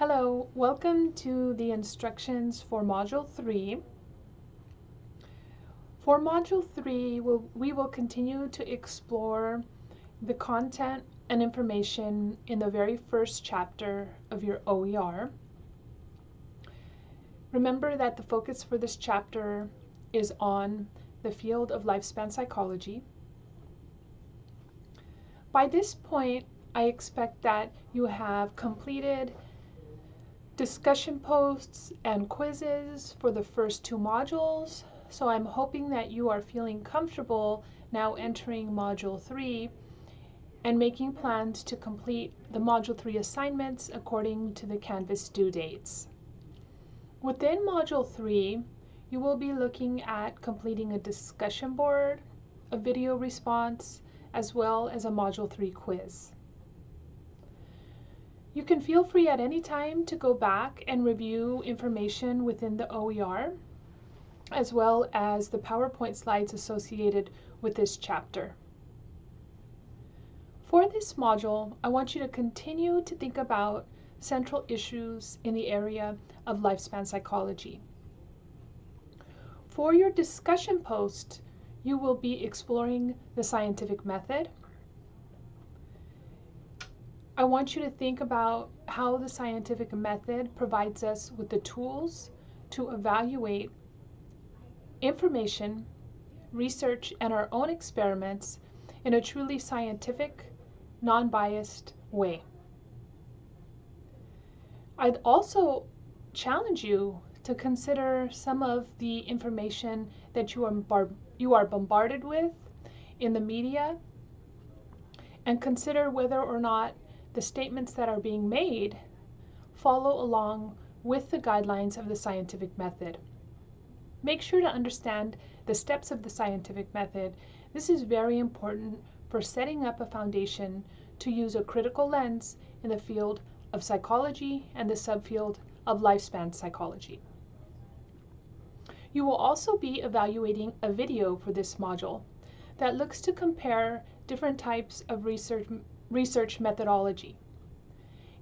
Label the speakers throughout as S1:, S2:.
S1: Hello, welcome to the instructions for Module 3. For Module 3, we'll, we will continue to explore the content and information in the very first chapter of your OER. Remember that the focus for this chapter is on the field of lifespan psychology. By this point, I expect that you have completed discussion posts and quizzes for the first two modules. So I'm hoping that you are feeling comfortable now entering Module 3 and making plans to complete the Module 3 assignments according to the Canvas due dates. Within Module 3, you will be looking at completing a discussion board, a video response, as well as a Module 3 quiz. You can feel free at any time to go back and review information within the OER, as well as the PowerPoint slides associated with this chapter. For this module, I want you to continue to think about central issues in the area of lifespan psychology. For your discussion post, you will be exploring the scientific method. I want you to think about how the scientific method provides us with the tools to evaluate information, research, and our own experiments in a truly scientific, non-biased way. I'd also challenge you to consider some of the information that you are, you are bombarded with in the media and consider whether or not the statements that are being made follow along with the guidelines of the scientific method. Make sure to understand the steps of the scientific method. This is very important for setting up a foundation to use a critical lens in the field of psychology and the subfield of lifespan psychology. You will also be evaluating a video for this module that looks to compare different types of research, research methodology.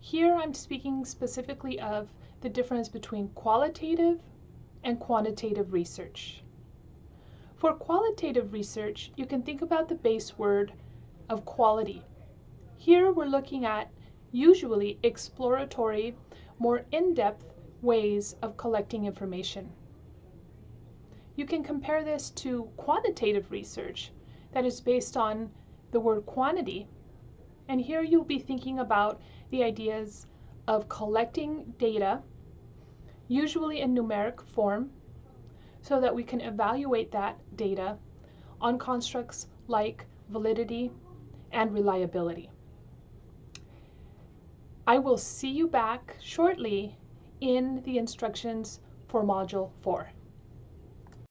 S1: Here I'm speaking specifically of the difference between qualitative and quantitative research. For qualitative research, you can think about the base word of quality. Here we're looking at usually exploratory, more in-depth ways of collecting information. You can compare this to quantitative research that is based on the word quantity. And here you'll be thinking about the ideas of collecting data, usually in numeric form, so that we can evaluate that data on constructs like validity and reliability. I will see you back shortly in the instructions for Module 4.